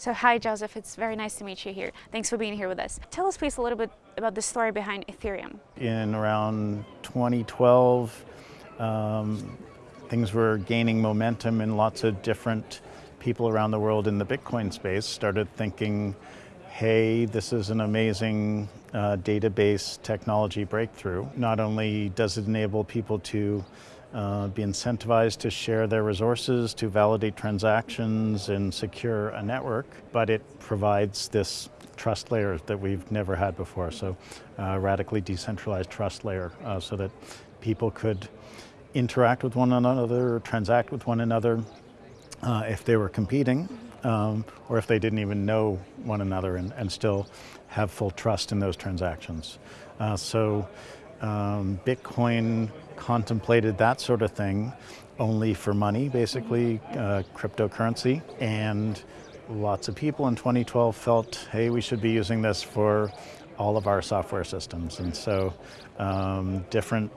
So hi Joseph, it's very nice to meet you here. Thanks for being here with us. Tell us please a little bit about the story behind Ethereum. In around 2012, um, things were gaining momentum and lots of different people around the world in the Bitcoin space started thinking, hey, this is an amazing uh, database technology breakthrough. Not only does it enable people to uh, be incentivized to share their resources, to validate transactions and secure a network, but it provides this trust layer that we've never had before. So uh, radically decentralized trust layer uh, so that people could interact with one another, transact with one another uh, if they were competing, um, or if they didn't even know one another and, and still have full trust in those transactions. Uh, so um, Bitcoin contemplated that sort of thing only for money, basically, uh, cryptocurrency. And lots of people in 2012 felt, hey, we should be using this for all of our software systems. And so um, different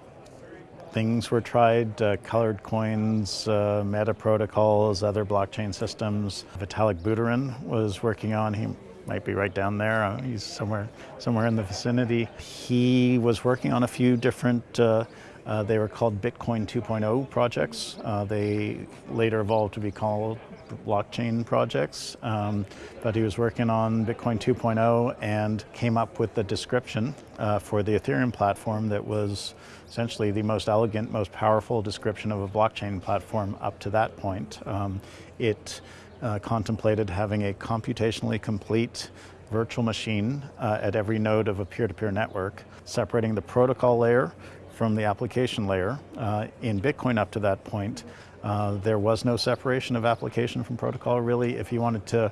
things were tried, uh, colored coins, uh, meta protocols, other blockchain systems. Vitalik Buterin was working on, he might be right down there. Uh, he's somewhere, somewhere in the vicinity. He was working on a few different, uh, uh, they were called Bitcoin 2.0 projects. Uh, they later evolved to be called blockchain projects, um, but he was working on Bitcoin 2.0 and came up with the description uh, for the Ethereum platform that was essentially the most elegant, most powerful description of a blockchain platform up to that point. Um, it uh, contemplated having a computationally complete virtual machine uh, at every node of a peer-to-peer -peer network, separating the protocol layer from the application layer. Uh, in Bitcoin up to that point, uh, there was no separation of application from protocol really. If you wanted to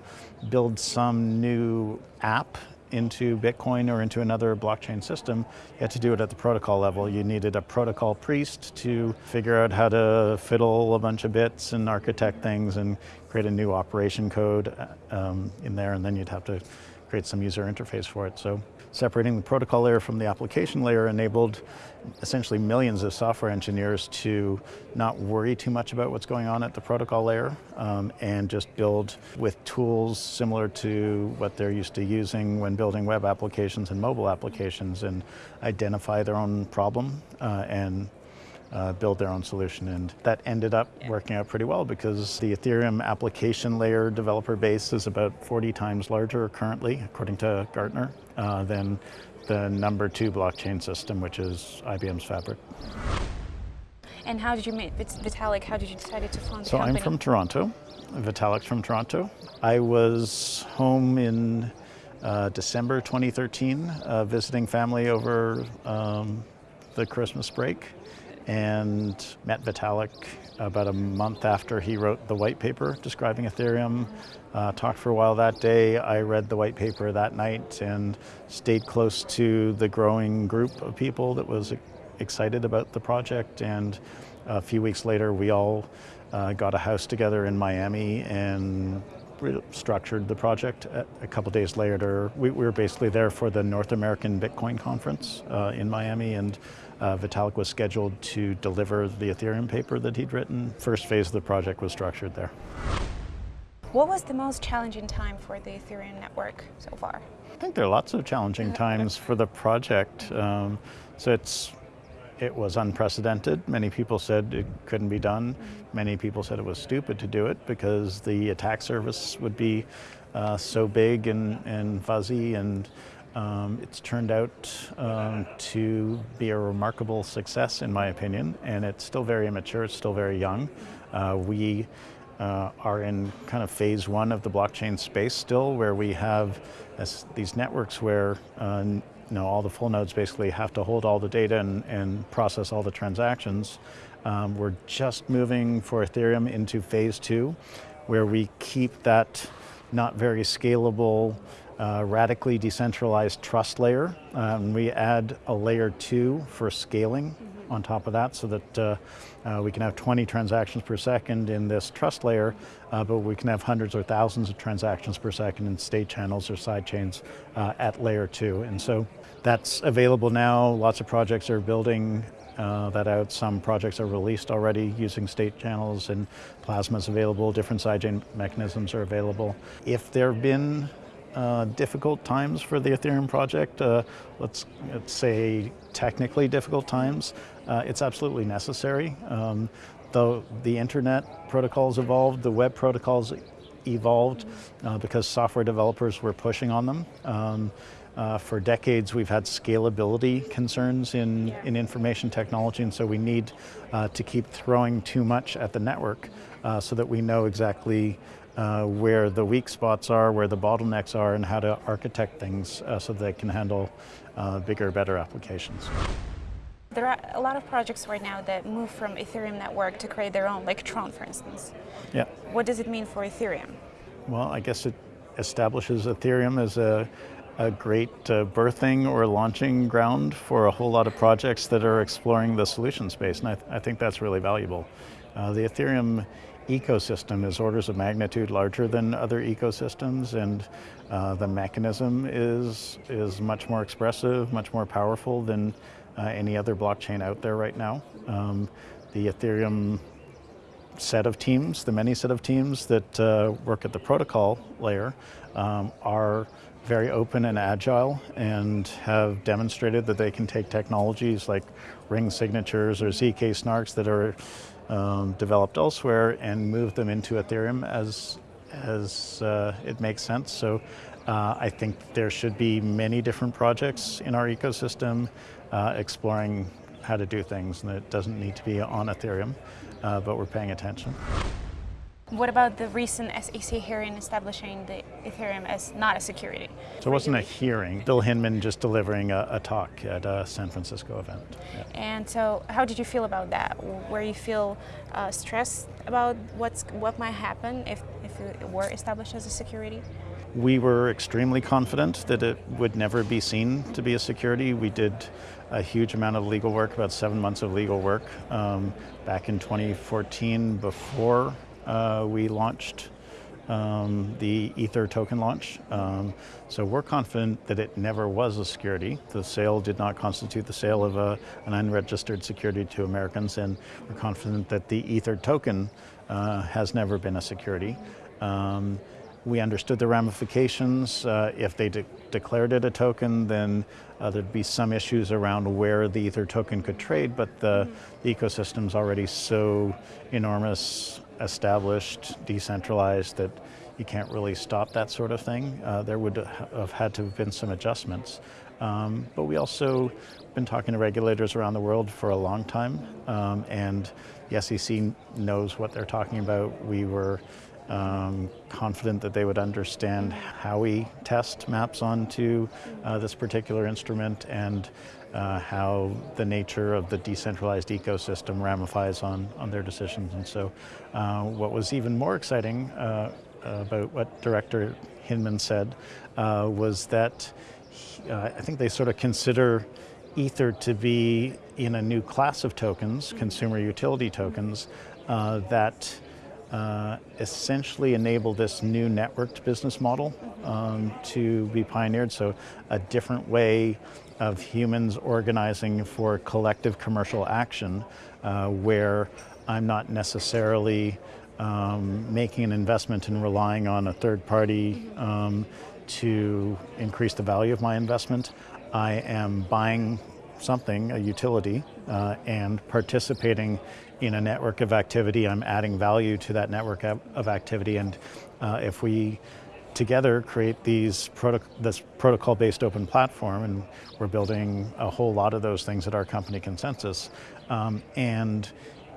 build some new app into Bitcoin or into another blockchain system, you had to do it at the protocol level. You needed a protocol priest to figure out how to fiddle a bunch of bits and architect things and create a new operation code uh, um, in there, and then you'd have to create some user interface for it. So separating the protocol layer from the application layer enabled essentially millions of software engineers to not worry too much about what's going on at the protocol layer um, and just build with tools similar to what they're used to using when building web applications and mobile applications and identify their own problem uh, and uh, build their own solution. And that ended up working out pretty well because the Ethereum application layer developer base is about 40 times larger currently, according to Gartner, uh, than the number two blockchain system, which is IBM's Fabric. And how did you meet Vitalik? How did you decide to found the so company? I'm from Toronto. Vitalik's from Toronto. I was home in uh, December 2013, uh, visiting family over um, the Christmas break and met Vitalik about a month after he wrote the white paper describing Ethereum. Uh, talked for a while that day. I read the white paper that night and stayed close to the growing group of people that was excited about the project. And a few weeks later, we all uh, got a house together in Miami and structured the project. A couple days later, we, we, were basically there for the North American Bitcoin conference uh, in Miami, and uh, Vitalik was scheduled to deliver the Ethereum paper that he'd written. First phase of the project was structured there. What was the most challenging time for the Ethereum network so far? I think there are lots of challenging times for the project. Um, so it's it was unprecedented. Many people said it couldn't be done. Mm -hmm. Many people said it was stupid to do it because the attack surface would be uh, so big and, and fuzzy and um, it's turned out um, to be a remarkable success in my opinion and it's still very immature, it's still very young. Uh, we uh, are in kind of phase one of the blockchain space still where we have these networks where uh, you know, all the full nodes basically have to hold all the data and, and process all the transactions. Um, we're just moving for Ethereum into phase two, where we keep that not very scalable, uh, radically decentralized trust layer. Um, we add a layer two for scaling mm -hmm. on top of that so that uh, uh, we can have 20 transactions per second in this trust layer, uh, but we can have hundreds or thousands of transactions per second in state channels or side chains uh, at layer two. And so that's available now. Lots of projects are building uh, that out. Some projects are released already using state channels and plasmas available, different sidechain mechanisms are available. If there have been uh, difficult times for the Ethereum project, uh, let's, let's, say technically difficult times, uh, it's absolutely necessary. Um, the internet protocols evolved, the web protocols evolved uh, because software developers were pushing on them. Um, uh, for decades, we've had scalability concerns in, yeah. in information technology, and so we need uh, to keep throwing too much at the network uh, so that we know exactly uh, where the weak spots are, where the bottlenecks are, and how to architect things uh, so they can handle uh, bigger, better applications. There are a lot of projects right now that move from Ethereum network to create their own, like Tron, for instance. Yeah. What does it mean for Ethereum? Well, I guess it establishes Ethereum as a, a great uh, birthing or launching ground for a whole lot of projects that are exploring the solution space, and I, th I think that's really valuable. Uh, the Ethereum ecosystem is orders of magnitude larger than other ecosystems, and uh, the mechanism is, is much more expressive, much more powerful than uh, any other blockchain out there right now. Um, the Ethereum set of teams, the many set of teams that uh, work at the protocol layer um, are very open and agile and have demonstrated that they can take technologies like ring signatures or ZK snarks that are um, developed elsewhere and move them into Ethereum as, as uh, it makes sense. So uh, I think there should be many different projects in our ecosystem uh, exploring how to do things and it doesn't need to be on Ethereum, uh, but we're paying attention. What about the recent SEC hearing establishing the Ethereum as not a security? So it wasn't a hearing. Bill Hinman just delivering a, a talk at a San Francisco event. Yeah. And so how did you feel about that? Were you feel uh, stressed about what's, what might happen if, if it were established as a security? We were extremely confident that it would never be seen to be a security. We did a huge amount of legal work, about seven months of legal work um, back in 2014 before uh, we launched um, the Ether token launch. Um, so we're confident that it never was a security. The sale did not constitute the sale of a, an unregistered security to Americans, and we're confident that the Ether token uh, has never been a security. Um, we understood the ramifications. Uh, if they de declared it a token, then uh, there'd be some issues around where the Ether token could trade, but the, mm -hmm. the ecosystem's already so enormous, established, decentralized that you can't really stop that sort of thing. Uh, there would have had to have been some adjustments. Um, but we also been talking to regulators around the world for a long time, um, and the SEC knows what they're talking about. We were um, confident that they would understand Howey test maps onto uh, this particular instrument and uh, how the nature of the decentralized ecosystem ramifies on, on their decisions. And so uh, what was even more exciting uh, about what Director Hinman said uh, was that uh, I think they sort of consider Ether to be in a new class of tokens, consumer utility tokens, that uh, essentially enable this new networked business model um, to be pioneered. So a different way of humans organizing for collective commercial action uh, where I'm not necessarily um, making an investment and relying on a third party um, to increase the value of my investment. I am buying something, a utility, uh, and participating in a network of activity. I'm adding value to that network of activity, and uh, if we together create these proto this protocol-based open platform, and we're building a whole lot of those things at our company ConsenSys, um, and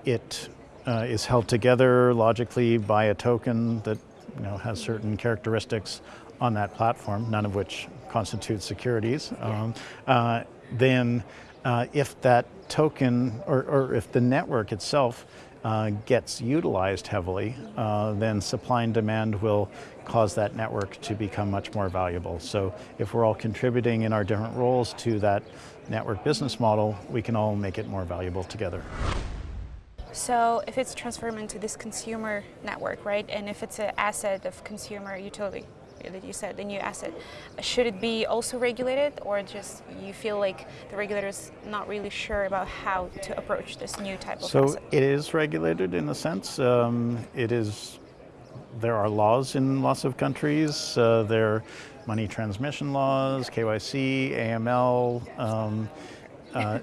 it uh, is held together logically by a token that you know has certain characteristics on that platform, none of which constitute securities. Um, uh, then uh, if that token, or, or, if the network itself uh, gets utilized heavily, uh, then supply and demand will cause that network to become much more valuable. So if we're all contributing in our different roles to that network business model, we can all make it more valuable together. So if it's transformed into this consumer network, right, and if it's an asset of consumer utility, that you said, the new asset, should it be also regulated, or just you feel like the regulator's not really sure about how to approach this new type of so asset? it is regulated in a sense. Um, it is. There are laws in lots of countries. Uh, there are money transmission laws, KYC, AML. Um, uh,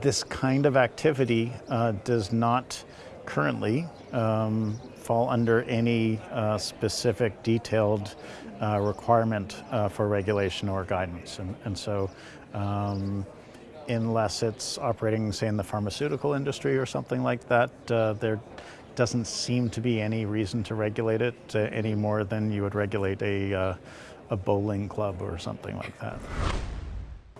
this kind of activity uh, does not currently um, fall under any uh, specific detailed uh, requirement uh, for regulation or guidance. And, and so um, unless it's operating, say, in the pharmaceutical industry or something like that, uh, there doesn't seem to be any reason to regulate it uh, any more than you would regulate a, a bowling club or something like that.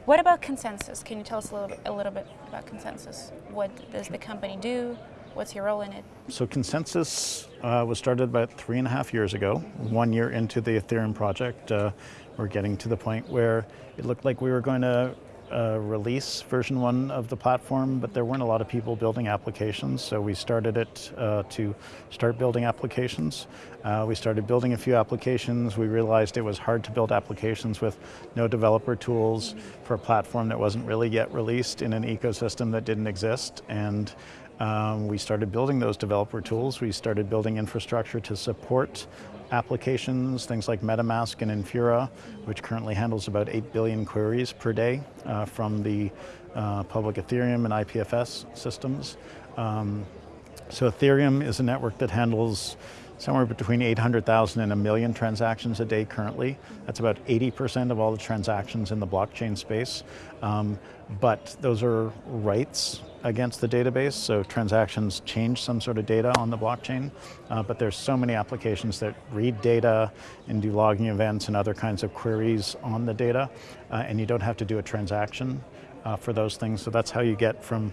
What about ConsenSys? Can you tell us a little a little bit about ConsenSys? What does the company do? What's your role in it? So ConsenSys uh, was started about three and a half years ago. One year into the Ethereum project, uh, we're getting to the point where it looked like we were going to uh, release version one of the platform, but there weren't a lot of people building applications, so we started it uh, to start building applications. Uh, we started building a few applications. We realized it was hard to build applications with no developer tools for a platform that wasn't really yet released in an ecosystem that didn't exist. And um, we started building those developer tools. We started building infrastructure to support applications, things like MetaMask and Infura, which currently handles about 8 billion queries per day uh, from the uh, public Ethereum and IPFS systems. Um, so Ethereum is a network that handles somewhere between 800,000 and a million transactions a day currently. That's about 80% of all the transactions in the blockchain space. Um, but those are writes against the database, so transactions change some sort of data on the blockchain, uh, but there's so many applications that read data and do logging events and other kinds of queries on the data, uh, and you don't have to do a transaction uh, for those things, so that's how you get from,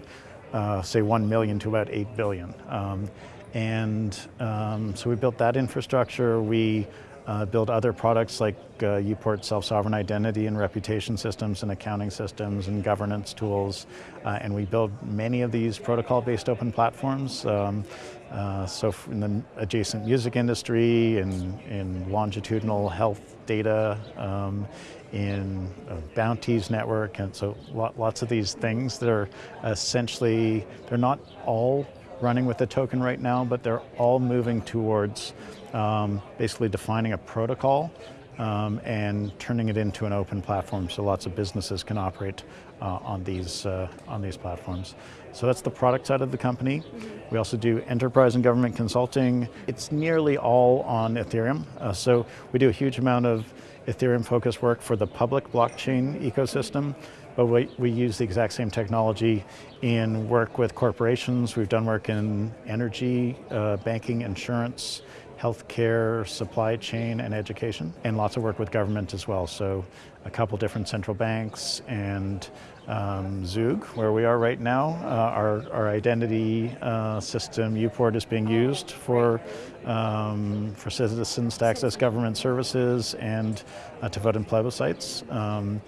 uh, say, 1 million to about 8 billion. Um, and um, so we built that infrastructure. We uh, build other products like uh, Uport self-sovereign identity and reputation systems and accounting systems and governance tools. Uh, and we build many of these protocol-based open platforms. Um, uh, so in the adjacent music industry, in, in longitudinal health data, um, in bounties network, and so lots of these things that are essentially, they're not all running with the token right now, but they're all moving towards um, basically defining a protocol um, and turning it into an open platform so lots of businesses can operate uh, on, these, uh, on these platforms. So that's the product side of the company. We also do enterprise and government consulting. It's nearly all on Ethereum. Uh, so we do a huge amount of Ethereum focused work for the public blockchain ecosystem but we, we use the exact same technology in work with corporations. We've done work in energy, uh, banking, insurance, healthcare, supply chain, and education, and lots of work with government as well. So a couple different central banks and um, Zug, where we are right now. Uh, our, our identity uh, system, Uport, is being used for, um, for citizens to access government services and uh, to vote in plebiscites. Um,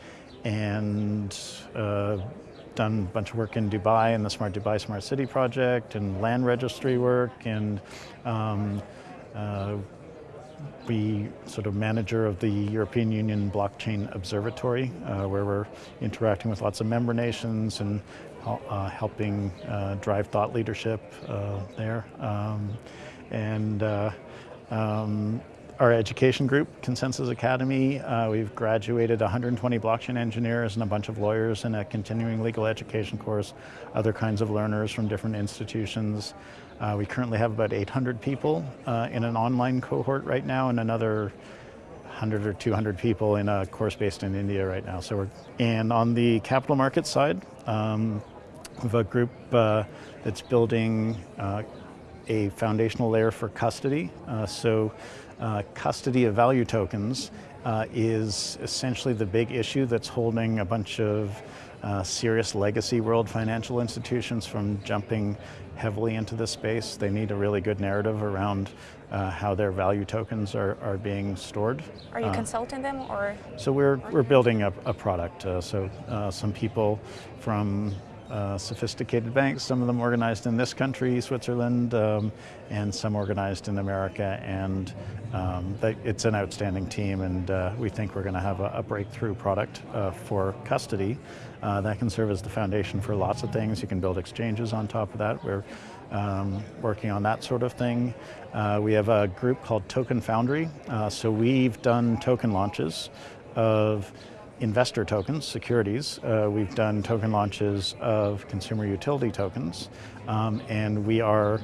and uh, done a bunch of work in Dubai in the Smart Dubai Smart City project and land registry work and um, uh, we sort of manager of the European Union Blockchain Observatory uh, where we're interacting with lots of member nations and uh, helping uh, drive thought leadership uh, there. Um, and uh, um, our education group, ConsenSys Academy, uh, we've graduated 120 blockchain engineers and a bunch of lawyers in a continuing legal education course, other kinds of learners from different institutions. Uh, we currently have about 800 people uh, in an online cohort right now and another 100 or 200 people in a course based in India right now. So we're, and on the capital markets side, um, we have a group uh, that's building uh, a foundational layer for custody. Uh, so uh, custody of value tokens uh, is essentially the big issue that's holding a bunch of uh, serious legacy world financial institutions from jumping heavily into this space. They need a really good narrative around uh, how their value tokens are, are being stored. Are you uh, consulting them or? So we're, we're building a, a product. Uh, so some people from uh, sophisticated banks, some of them organized in this country, Switzerland, um, and some organized in America. And um, they, it's an outstanding team, and uh, we think we're going to have a, a, breakthrough product uh, for custody uh, that can serve as the foundation for lots of things. You can build exchanges on top of that. We're um, working on that sort of thing. Uh, we have a group called Token Foundry. So we've done token launches of investor tokens, securities. Uh, we've done token launches of consumer utility tokens, um, and we are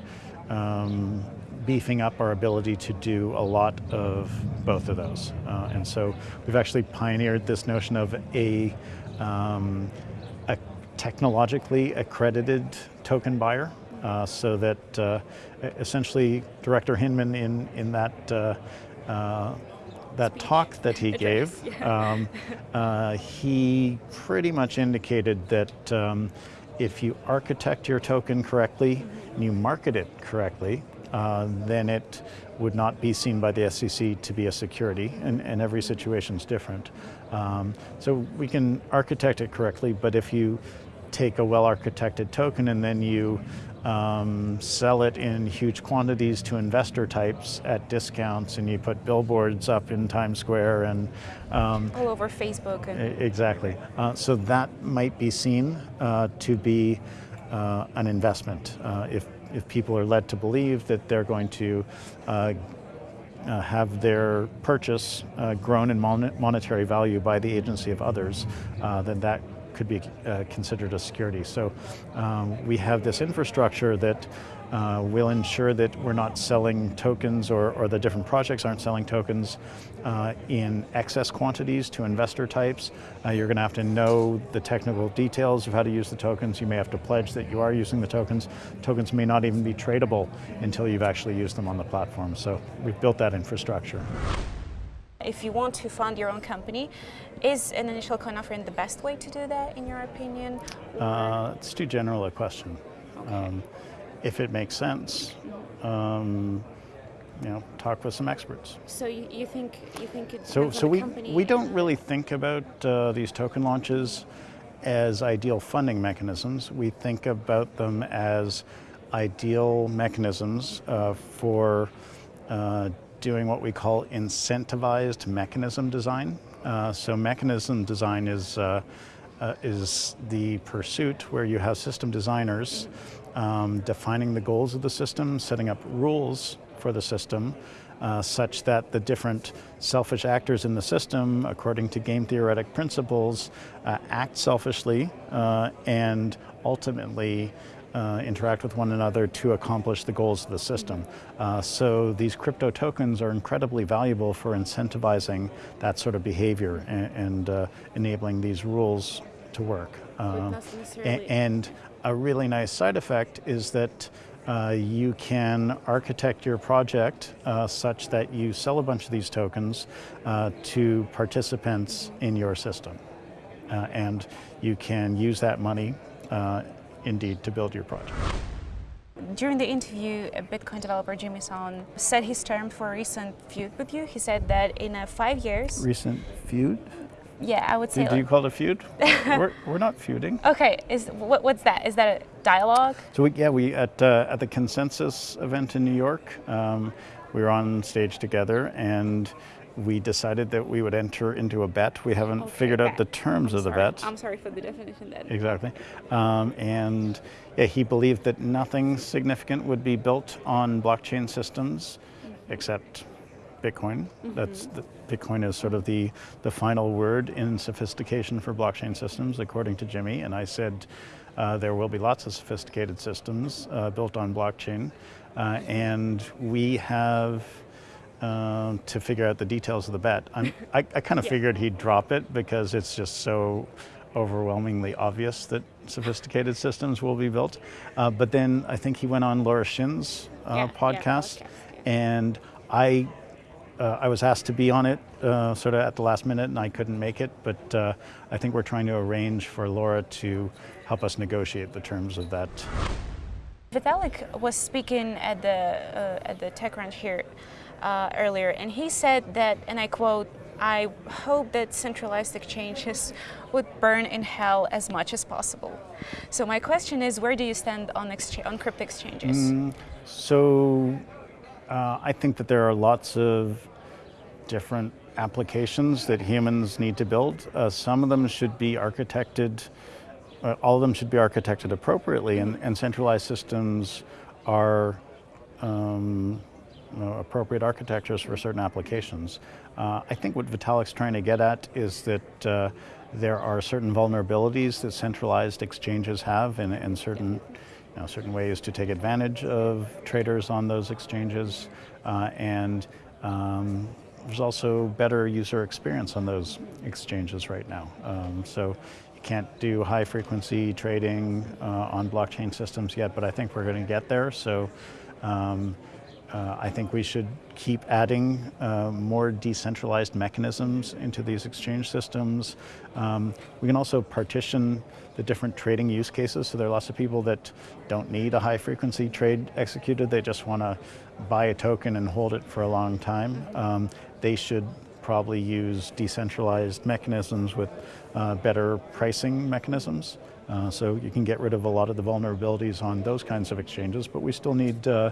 um, beefing up our ability to do a lot of both of those. Uh, and so we've actually pioneered this notion of a, um, a technologically accredited token buyer. Uh, so that uh, essentially Director Hinman in, in that uh, uh, that talk that he gave, um, uh, he pretty much indicated that um, if you architect your token correctly and you market it correctly, uh, then it would not be seen by the SEC to be a security, and, and every situation is different. Um, so we can architect it correctly, but if you take a well-architected token and then you um, sell it in huge quantities to investor types at discounts, and you put billboards up in Times Square and um, all over Facebook. exactly. Uh, so that might be seen uh, to be uh, an investment uh, if if people are led to believe that they're going to. Uh, uh, have their purchase grown in mon monetary value by the agency of others, then that could be uh, considered a security. So um, we have this infrastructure that uh, will ensure that we're not selling tokens or, or the different projects aren't selling tokens uh, in excess quantities to investor types. Uh, you're going to have to know the technical details of how to use the tokens. You may have to pledge that you are using the tokens. Tokens may not even be tradable until you've actually used them on the platform. So we've built that infrastructure. If you want to fund your own company, is an initial coin offering the best way to do that, in your opinion? Uh, it's too general a question. Okay. Um, if it makes sense, um, you know, talk with some experts. So you, you think you think it's so? So we we don't really think about uh, these token launches as ideal funding mechanisms. We think about them as ideal mechanisms uh, for uh, doing what we call incentivized mechanism design. Uh, so mechanism design is, uh, uh, is the pursuit where you have system designers um, defining the goals of the system, setting up rules for the system, uh, such that the different selfish actors in the system, according to game theoretic principles, uh, act selfishly uh, and ultimately uh, interact with one another to accomplish the goals of the system. Uh, so these crypto tokens are incredibly valuable for incentivizing that sort of behavior and, and uh, enabling these rules to work. Um, and, and, a really nice side effect is that uh, you can architect your project uh, such that you sell a bunch of these tokens uh, to participants in your system. and you can use that money indeed to build your project. During the interview, a Bitcoin developer, Jimmy Song, said his term for a recent feud with you. He said that in uh, five years... Recent feud? Yeah, I would say... Do, do you call it a feud? we're, we're not feuding. Okay, is what, what's that? Is that a dialogue? So we, yeah, we at, uh, at the Consensus event in New York, um, we were on stage together and we decided that we would enter into a bet. We haven't okay, figured bet. out the terms I'm of sorry. the bet. I'm sorry for the definition then. Exactly. Um, and yeah, he believed that nothing significant would be built on blockchain systems mm -hmm. except Bitcoin. Mm -hmm. That's the, Bitcoin is sort of the, the final word in sophistication for blockchain systems, according to Jimmy. And I said, uh, there will be lots of sophisticated systems uh, built on blockchain. Uh, and we have um, to figure out the details of the bet. I, I kind of yeah. figured he'd drop it because it's just so overwhelmingly obvious that sophisticated systems will be built. Uh, but then I think he went on Laura Shin's uh, yeah, podcast, yeah, podcast and I uh, I was asked to be on it uh, sort of at the last minute and I couldn't make it, but uh, I think we're trying to arrange for Laura to help us negotiate the terms of that. Vitalik was speaking at the, uh, at the TechCrunch here uh, earlier, and he said that, and I quote, I hope that centralized exchanges would burn in hell as much as possible. So my question is, where do you stand on, on crypto exchanges? Mm, so uh, I think that there are lots of different applications that humans need to build. Uh, some of them should be architected, uh, all of them should be architected appropriately and, and centralized systems are um, you know, appropriate architectures for certain applications. Uh, I think what Vitalik's trying to get at is that uh, there are certain vulnerabilities that centralized exchanges have and, certain, you know, certain ways to take advantage of traders on those exchanges. Uh, and um, there's also better user experience on those exchanges right now. Um, so you can't do high frequency trading uh, on blockchain systems yet, but I think we're going to get there. So um, uh, I think we should keep adding uh, more decentralized mechanisms into these exchange systems. Um, we can also partition the different trading use cases. So there are lots of people that don't need a high frequency trade executed. They just want to buy a token and hold it for a long time. Um, they should probably use decentralized mechanisms with uh, better pricing mechanisms. Uh, so you can get rid of a lot of the vulnerabilities on those kinds of exchanges, but we still need uh,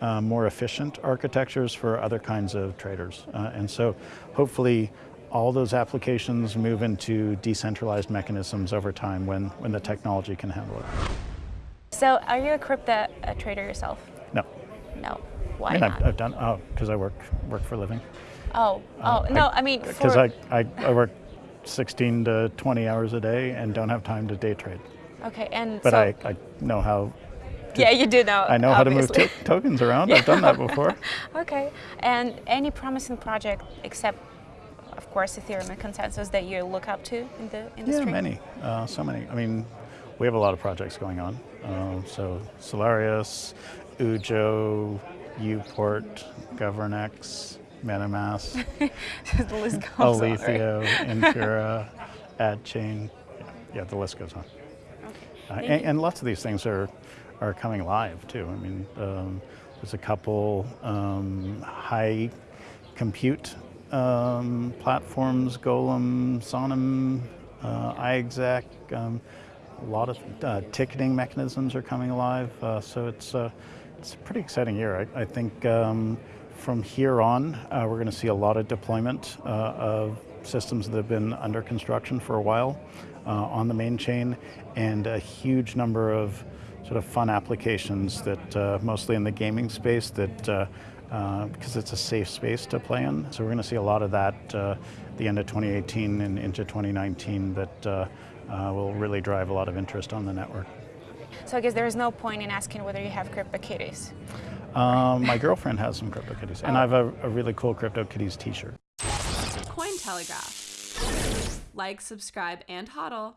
uh, more efficient architectures for other kinds of traders. Uh, and so hopefully all those applications move into decentralized mechanisms over time when, when the technology can handle it. So are you a crypto uh, trader yourself? No. No. Why I mean, not? I've, I've done, oh, because I work, work for a living. oh, oh, no, I, mean, Because I, I, I work 16 to 20 hours a day and don't have time to day trade. okay, and But so, I, I know how, yeah, you do know, I know how to move to tokens around. I've done that before. Okay, and any promising project except, of course, Ethereum and ConsenSys that you look up to in the industry? Yeah, many, uh, so many. I mean, we have a lot of projects going on. Um, so Solarius, Ujo, Uport, GovernX, MetaMask, the list goes on, right? Infura, AdChain. Yeah, yeah, the list goes on. Uh, and, and lots of these things are, are coming live too. I mean, um, there's a couple um, high compute um, platforms, Golem, SONM, uh, iExec, um, a lot of uh, ticketing mechanisms are coming alive. Uh, so it's, uh, it's a pretty exciting year. I, I think um, from here on, uh, we're going to see a lot of deployment uh, of systems that have been under construction for a while uh, on the main chain, and a huge number of sort of fun applications that uh, mostly in the gaming space that uh, uh, because it's a safe space to play in. So we're going to see a lot of that uh, at the end of 2018 and into 2019 that uh, uh, will really drive a lot of interest on the network. So I guess there is no point in asking whether you have CryptoKitties. Um, my girlfriend has some CryptoKitties, and I have a, a really cool CryptoKitties t-shirt. Cointelegraph. Like, subscribe, and hodl.